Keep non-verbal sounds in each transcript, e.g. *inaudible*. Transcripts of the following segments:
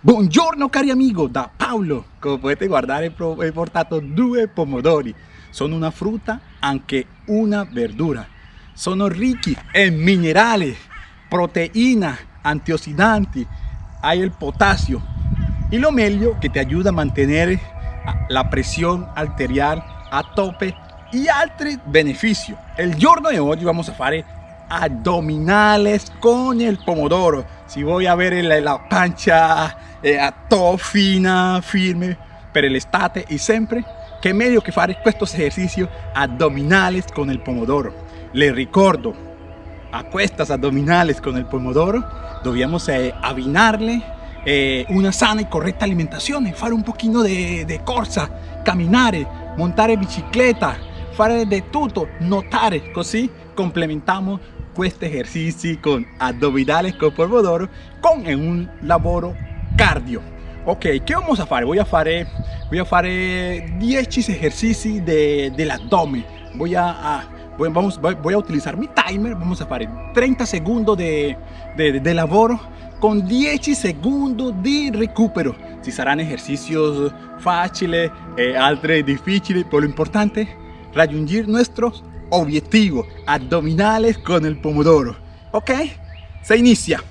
Buongiorno cari amigo, da Paolo. Come potete guardare he portato due pomodori. Sono una frutta anche una verdura. Sono ricchi en minerales, proteína, antioxidanti, hay el potasio. Y lo meglio que te ayuda a mantener la presión arterial a tope y altri benefici. El giorno de hoy vamos a fare abdominales con el pomodoro. Si voy a ver la pancha eh, todo fina, firme per l'estate y siempre che meglio che fare questo esercizi addominales con il pomodoro. Le ricordo, a queste addominales con il pomodoro dobbiamo eh, eh, una sana y correcta alimentación, fare un pochino de, de corsa, camminare, montare bicicletta, fare de tutto, notare, così complementamos este ejercicio con abdominales con pomodoro con un lavoro cardio. Ok ¿qué vamos a hacer? voy a hacer voy a hacer 10 ejercicios de, del abdomen. Voy a, voy, vamos, voy a utilizar mi timer. Vamos a hacer 30 segundos de, de, de lavoro con 10 segundos de recupero. Si serán ejercicios fáciles eh, altri difíciles pero lo importante raggiungere nuestros objetivo, abdominales con el pomodoro. ¿Ok? Se inicia.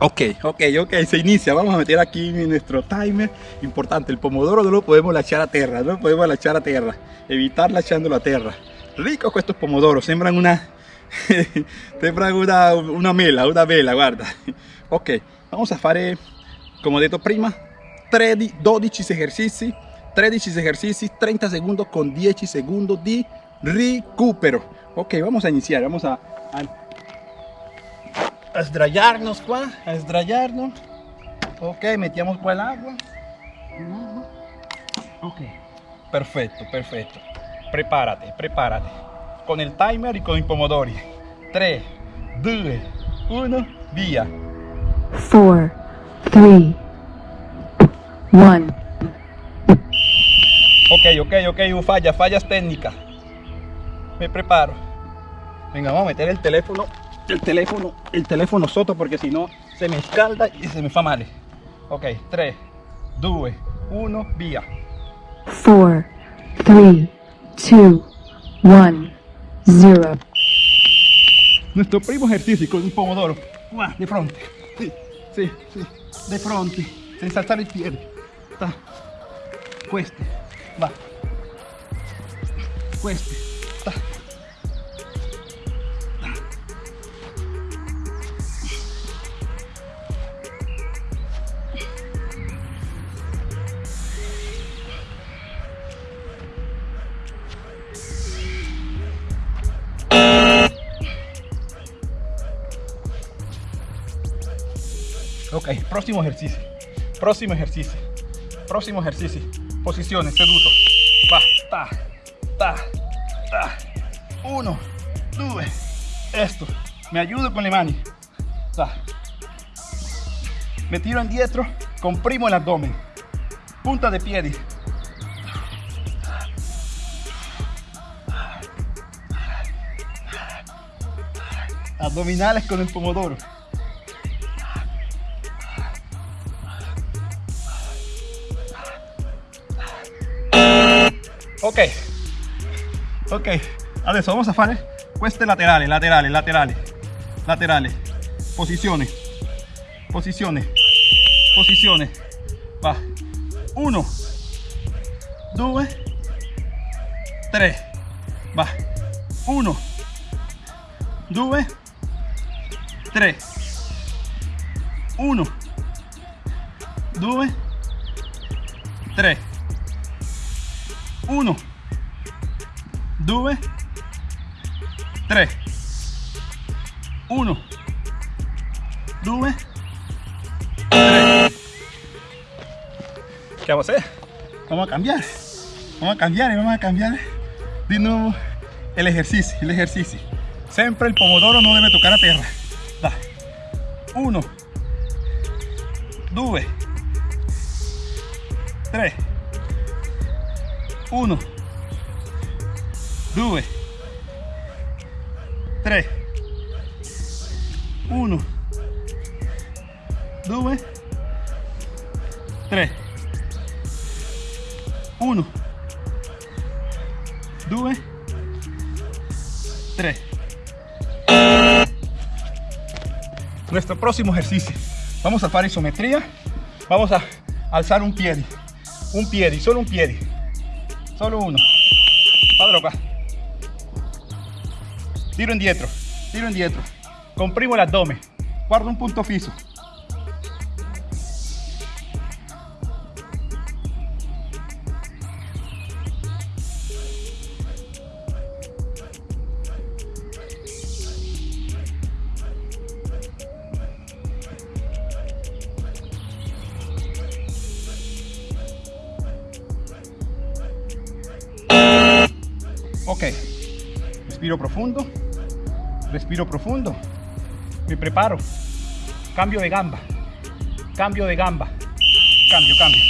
Ok, ok, ok, se inicia. Vamos a meter aquí nuestro timer. Importante, el pomodoro no lo podemos echar a tierra, no lo podemos echar a tierra. Evitar echándolo a tierra. Ricos estos pomodoros, sembran una... *laughs* sembran una, una mela, una vela, guarda. Ok, vamos a hacer, como detto prima, 13, 12 ejercicios 13 ejercicios, 30 segundos con 10 segundos de recupero. Ok, vamos a iniciar, vamos a, a, a esdrayarnos, a esdrayarnos. Ok, metíamos por el agua. Ok, perfecto, perfecto. Prepárate, prepárate. Con el timer y con el pomodori. 3, 2, 1, vía. 4, 3, 1. Ok, ok, ok, falla, fallas técnicas. Me preparo. Venga, vamos a meter el teléfono, el teléfono, el teléfono soto porque si no se me escalda y se me fa mal. Ok, 3, 2, 1, vía. 4, 3, 2, 1, 0. Nuestro primo ejercicio con un pomodoro. De frente. Sí, sí, sí. De frente. Sin saltar el pie. Está. Cueste va ta. Ok, próximo ejercicio. Próximo ejercicio. Próximo ejercicio posiciones, seduto. Va, ta, ta, ta. Uno, due. Esto. Me ayudo con le mani. Ta. Me tiro indietro, comprimo el abdomen. Punta de piedi. Abdominales con el pomodoro. Ok. Ok. Adesso vamos a fare queste laterali laterali laterali laterali posizione posizione posizione va. 1 2 3 va. 1 2 3 1 2 3 1 2 3 1 2 3 ¿qué vamos a hacer? vamos a cambiar. Vamos a cambiar y vamos a cambiar de nuevo el ejercicio el ejercicio. Siempre el pomodoro no debe tocar a tierra da. 1 2 3 1 2 3 1 2, 3, 1, 2, 3. Nuestro próximo ejercicio. Vamos a hacer isometría. Vamos a alzar un pie. Un pie, solo un pie. Solo uno. Padre acá. Tiro indietro, tiro indietro. Comprimo el abdomen. Guardo un punto fijo. Ok, respiro profundo, respiro profundo, me preparo, cambio de gamba, cambio de gamba, cambio, cambio.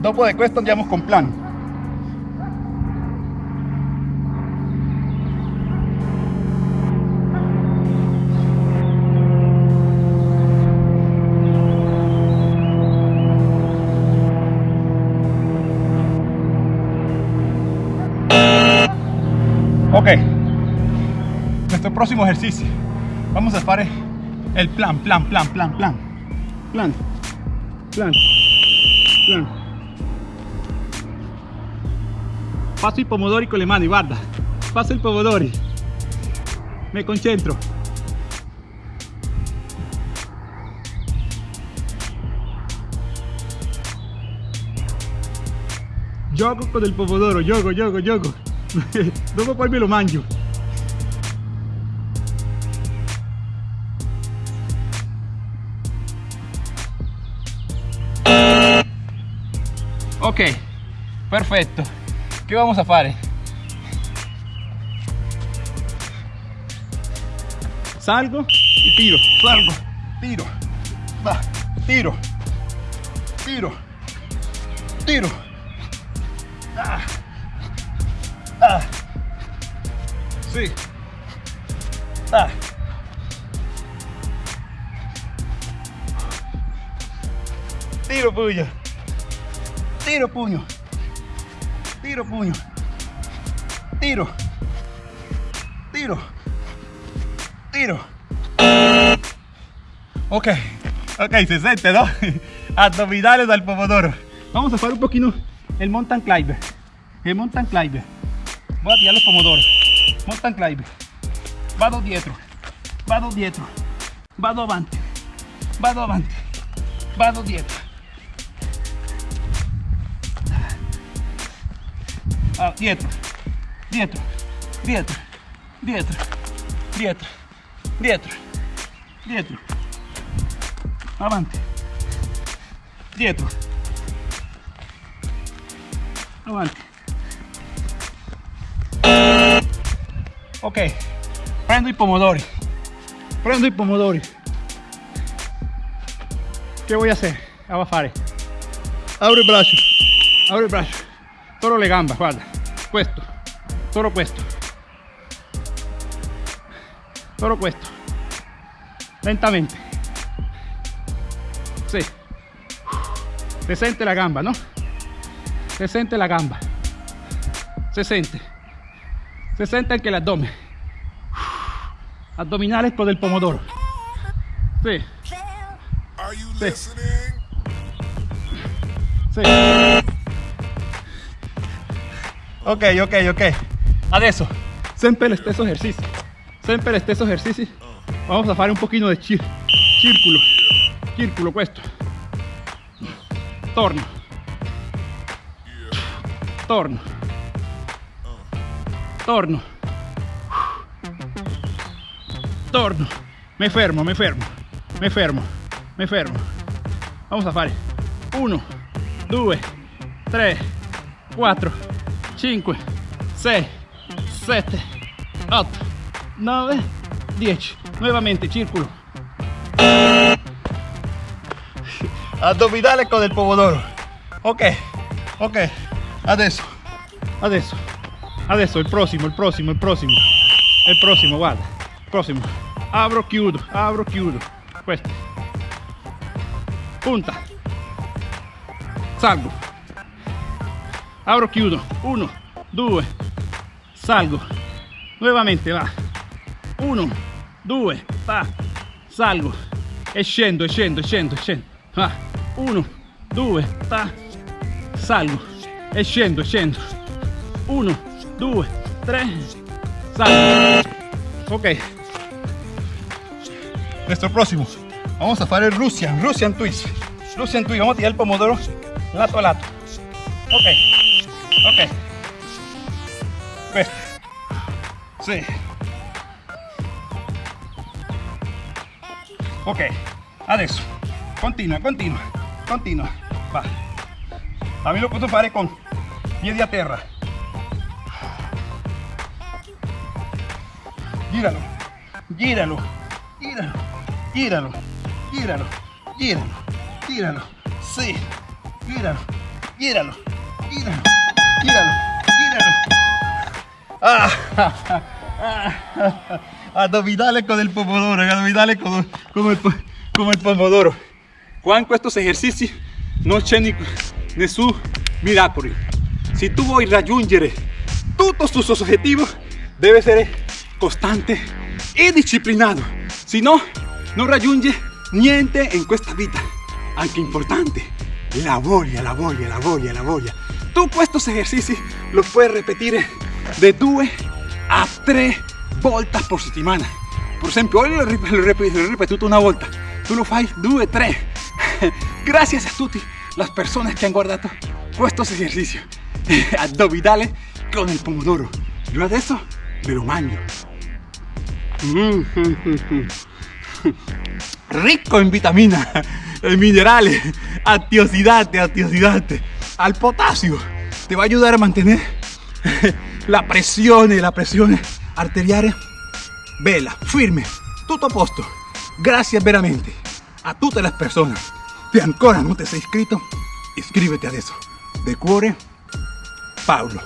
Dopo de questo andiamo con plan. Próximo ejercicio. Vamos a hacer el plan, plan, plan, plan, plan. Plan, plan, plan. Paso il pomodori con le mani, guarda. Paso il pomodori. Me concentro. Gioco con il pomodoro, gioco, gioco, gioco. Dopo poi me lo mangio. Ok, perfetto. ¿Qué vamos a hacer? Salgo y tiro, salgo, tiro, va, tiro, tiro, tiro. Ah. Ah. Sí. Ah. Tiro puño. Tiro puño. Tiro puño. Tiro. Tiro. Tiro. Ok. Ok, se siente, ¿no? Abdominales al pomodoro. Vamos a hacer un poquito el mountain climber. El mountain climber. Voy a tirar los pomodoros. Mountain climber. Vado dietro. Vado dietro. Vado avanti. Vado avanti. Vado dietro. Ah, dietro. Dietro. Dietro. Dietro. Dietro. Dietro. Dietro. Avanti. Dietro. Avanti. Ok, prendo i pomodori. Prendo i pomodori. Che voy a hacer? ¿Qué voy a fare? Apro il braccio. Apro il braccio. Toro le gambe, guarda. Questo. Toro questo. Toro questo. Lentamente. Sì. Se sente la gamba, no? Se sente la gamba. Se sente. Se sente anche l'addome. Addominales con el pomodoro. Sí. You Sí. Ok, ok, ok. Adesso, sempre lo stesso esercizio. Sempre lo stesso esercizio. Vamos a fare un pochino di cir- circolo. Circolo questo. Torno. Torno. Torno. Torno. Me fermo, me fermo. Me fermo. Me fermo. Vamos a fare 1, 2, 3, 4, 5, 6, 7, 8, 9, 10. Nuevamente, círculo. Abdominales con el pomodoro. Ok, ok. adesso adesso adesso il prossimo il prossimo il prossimo il prossimo guarda il prossimo apro chiudo apro chiudo questo punta. Salgo apro chiudo 1 2 salgo. Nuovamente va. 1 2 va salgo. E scendo e scendo e scendo e va. 1 2 va salgo. E scendo e scendo 1 2 3 salgo. Ok. Nuestro próximo. Vamos a hacer el Russian Russian twist. Russian twist. Vamos a tirar el pomodoro. Lato a lato. Ok ok. Questo sì ok. Adesso continua continua continua va. También lo puedo fare con piedi a terra gíralo. Gíralo. Gíralo. Gíralo. Gíralo. Gíralo. Gíralo. Sí. Gíralo. Gíralo. Gíralo gíralo gíralo ah, *laughs* abdominales con el pomodoro abdominales con, con, el, con el pomodoro. Juan estos ejercicios non c'è nessun miracolo si tu vuoi raggiungere tutti i tuoi obiettivi debe essere costante e disciplinato si no non raggiunge niente in questa vita. Anche importante la voglia la voglia la voglia la voglia tú estos ejercicios los puedes repetir de 2 a 3 voltas por settimana rip- lo rip- lo ripetuto una volta tu lo fai 2 3 gracias a tutti las personas que han guardado estos ejercicios. *laughs* Abdominales con el pomodoro. Yo adesso me lo mangio Mm. *laughs* rico en vitamina, en minerales, antioxidantes, antioxidantes, al potasio. Te va a ayudar a mantener *laughs* la presión, la presión arterial vela, firme, tutto a posto. Gracias veramente a tutte le persone che ancora non ti sei iscritto, iscriviti adesso. De cuore, Paolo.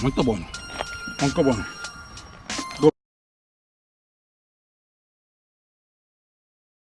Molto buono, molto buono.